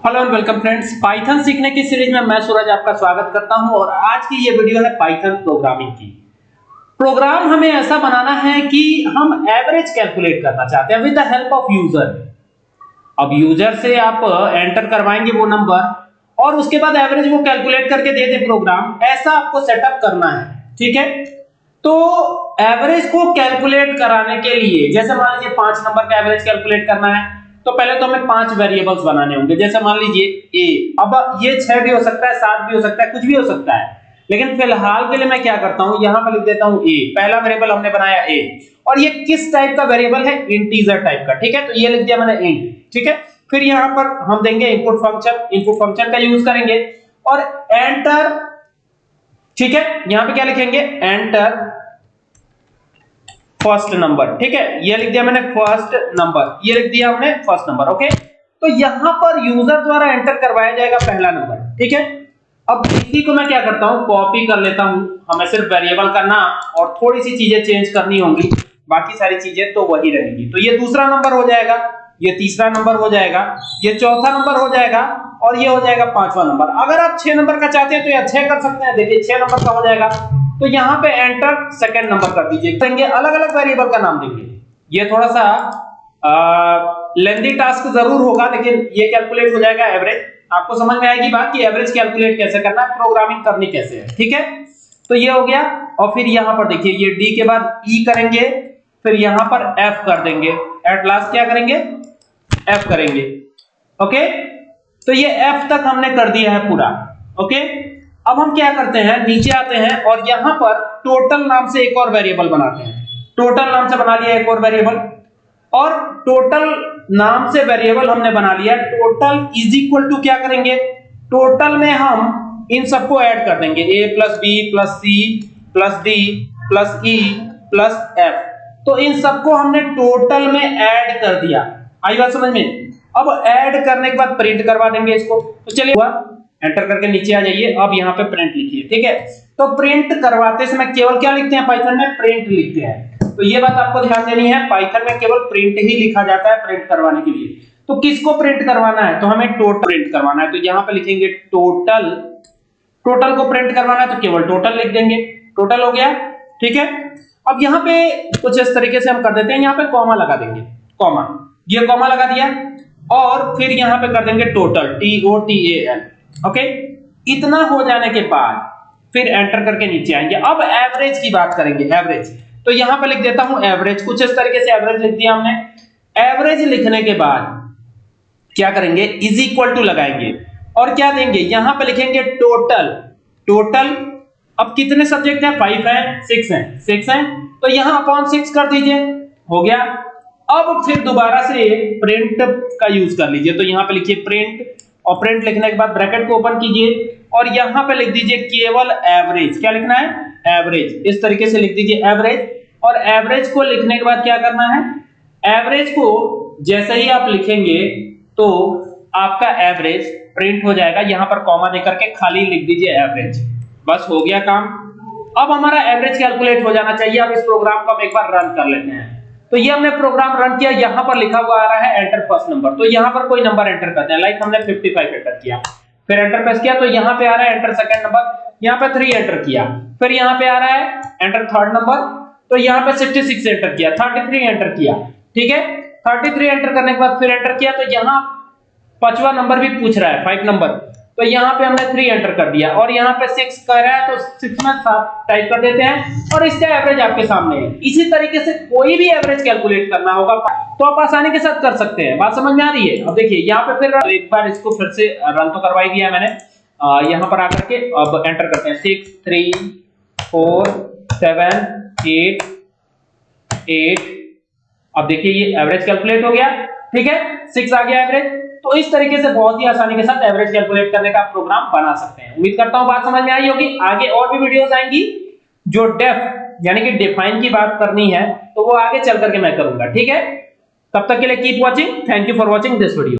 Hello and welcome friends Python सीखने की series में मैं सूरज आपका स्वागत करता हूँ और आज की ये वीडियो है पाइथन प्रोग्रामिंग की। प्रोग्राम हमें ऐसा बनाना है कि हम एवरेज कैलकुलेट करना चाहते हैं with the help of user अब यूज़र से आप एंटर करवाएँगे वो नंबर और उसके बाद एवरेज वो कैलकुलेट करके दे दे प्रोग्राम ऐसा आपको सेटअप करना है, ठीक है? तो एवरेज को कैलकुलेट कराने के लिए, जैसे मान लीजिए पाँच नंबर का एवरेज कैलकुलेट करना है तो पहले तो हमें पाँच वेरिएबल्स बनाने होंगे। जैसे मान लीजिए ए अब ये छह भी हो सकता है, सात भी हो सकता है, कुछ भी हो सकता है। लेकिन फ़िलहाल के लिए मैं क्या करता हूँ, यहाँ पर लिख देता हूँ ए पहला वेरिएबल हमने बनाया ए और ये किस टाइप का वेरिएबल है? इंटीजर टाइप का। ठीक है? तो ये लिख दिया मैंने इंट ठीक है? फिर यहाँ पर हम देंगे इनपुट फ़ंक्शन इनपुट फ़ंक्शन का यूज़ करेंगे। और एंटर ठीक है? यहाँ पे क्या लिखेंगे? एंटर फ़र्स्ट नंबर, ठीक है? ये लिख दिया मैंने फ़र्स्ट नंबर, ये लिख दिया हमने फ़र्स्ट नंबर, ओके? तो यहाँ पर यूज़र द्वारा एंटर करवाया जाएगा पहला नंबर, ठीक है? अब इसी को मैं क्या करता हूँ? कॉपी कर लेता हूँ, हमें सिर्फ़ वेरिएबल का नाम और थोड़ी सी चीज़ें चेंज करनी होंगी, बाकी सारी चीज़ें तो वही रहेंगी। तो ये दूसरा नंबर हो जाएगा, ये तीसरा नंबर हो जाएगा, ये चौथा नंबर हो जाएगा और ये हो जाएगा पांचवा नंबर। अगर आप छह नंबर का चाहते हैं तो ये छह कर सकते हैं, देखिए छह नंबर का हो जाएगा। तो यहाँ पे एंटर सेकंड नंबर कर दीजिए। देंगे अलग अलग वेरिएबल का नाम देंगे। ये थोड़ा सा लेंदी टास्क ज़रूर होगा, लेकिन ये कैलकुलेट हो जाएगा एवरेज आपको समझ में आएगी बात कि एवरेज कैलकुलेट कैसे करना है प्रोग्रामिंग करनी कैसे है, ठीक है? तो ये हो गया, और फिर यहाँ पर देखिए, ये डी के बाद ई e करेंगे, फिर यहाँ पर एफ़ कर देंगे। एट लास्ट क्या करेंगे? एफ़ करेंगे, ओके? तो ये एफ़ तक हमने कर दिया है पूरा, ओके? अब हम क्या करते हैं? नीचे आते हैं और यहाँ पर टोटल नाम से एक और वेरिएबल बनाते हैं। टोटल नाम से बना लिया एक और वेरिएबल और टोटल नाम से वेरिएबल हमने बना लिया। टोटल इज़ इक्वल टू क्या करेंगे? टोटल में हम इन सबको ऐड कर देंगे। A plus B plus C plus D plus E plus F तो इन सबको हमने टोटल में ऐड कर दिया। आई बात समझ में? अब ऐड करने के बाद प्रिंट करवा देंगे इसको। तो चलिए एंटर करके नीचे आ जाइए। अब यहाँ पे प्रिंट लिखिए, ठीक है? तो प्रिंट करवाते समय केवल क्या लिखते हैं? पाइथन में प्रिंट लिखते हैं। तो ये बात आपको ध्यान देनी है पाइथन में केवल प्रिंट ही लिखा जाता है प्रिंट करवाने के लिए। तो किसको प्रिंट करवाना है? तो हमें टोटल प्रिंट करवाना है। तो यहाँ पे लिखेंगे टोटल टोटल को प्रिंट करवाना है तो केवल टोटल लिख देंगे। टोटल हो गया, ठीक है? अब यहाँ पे कुछ इस तरीके से हम कर देते हैं। यहाँ पे कॉमा लगा देंगे कॉमा ये कॉमा लगा दिया, और फिर यहाँ पे कर देंगे total T O T L okay इतना हो जाने के बाद फिर एंटर करके नीचे आएँगे। अब एवरेज की बात करेंगे एवरेज तो यहाँ पर लिख देता हूँ एवरेज कुछ इस तरीके से एवरेज लिख दिया हमने। एवरेज लिखने के बाद क्या करेंगे? इज़ इक्वल टू लगाएँगे। और क्या देंगे? यहाँ पर लिखेंगे टोटल टोटल अब कितने सब्जेक्ट हैं? फाइव हैं सिक्स हैं। सिक्स हैं? तो यहाँ अपॉन सिक्स कर दीजिए। हो गया। अब फिर दोबारा से प्रिंट का यूज़ कर लीजिए। तो यहाँ पे लिखिए प्रिंट और प्रिंट लिखने के बाद ब्रैकेट को ओपन कीजिए और यहाँ पे लिख दीजिए केवल एवरेज क्या लिखना है? एवरेज इस तरीके से लिख दीजिए एवरेज और एवरेज को लिखने के बाद क्या करना है? एवरेज को जैसे ही आप लिखेंगे तो आपका एवरेज प्रिंट हो जाएगा। यहाँ पर कॉमा देकर के खाली लिख दीजिए एवरेज बस हो गया काम। अब हमारा एवरेज कैलकुलेट हो जाना चाहिए। अब इस प्रोग्राम को हम एक बार रन कर लेते हैं। तो ये हमने प्रोग्राम रन किया, यहाँ पर लिखा हुआ आ रहा है एंटर फ़र्स्ट नंबर तो यहाँ पर कोई नंबर एंटर करते हैं। लाइक हमने 55 एंटर किया। फिर एंटर प्रेस किया तो यहाँ पे आ रहा है एंटर सेकंड नंबर यहाँ पे 3 एंटर किया। फिर यहाँ पे आ रहा है एंटर थर्ड नंबर तो यहाँ पे 66 एंटर किया। 33 एंटर किया। ठीक है? 33 एंटर करने के बाद फिर एंटर किया तो यहाँ पांचवा नंबर भी पूछ रहा है 5 नंबर तो यहाँ पे हमने थ्री एंटर कर दिया। और यहाँ पे सिक्स कर रहा है तो सिक्स में सात टाइप कर देते हैं। और इसका एवरेज आपके सामने है। इसी तरीके से कोई भी एवरेज कैलकुलेट करना होगा तो आप आसानी के साथ कर सकते हैं। बात समझ में आ रही है? अब देखिए, यहाँ पे फिर एक बार इसको फिर से रन तो करवाई दिया मैंने। यहाँ पर आकर के अब एंटर करते हैं। Six three four seven eight eight अब देखिए, ये एवरेज कैलकुलेट हो गया। ठीक है? सिक्स आ गया एवरेज तो इस तरीके से बहुत ही आसानी के साथ एवरेज कैलकुलेट करने का प्रोग्राम बना सकते हैं। उम्मीद करता हूँ बात समझ में आई होगी। आगे और भी वीडियोस आएँगी जो डेफ यानी कि डिफाइन की बात करनी है तो वो आगे चल करके मैं करूँगा, ठीक है? तब तक के लिए keep watching thank you for watching this video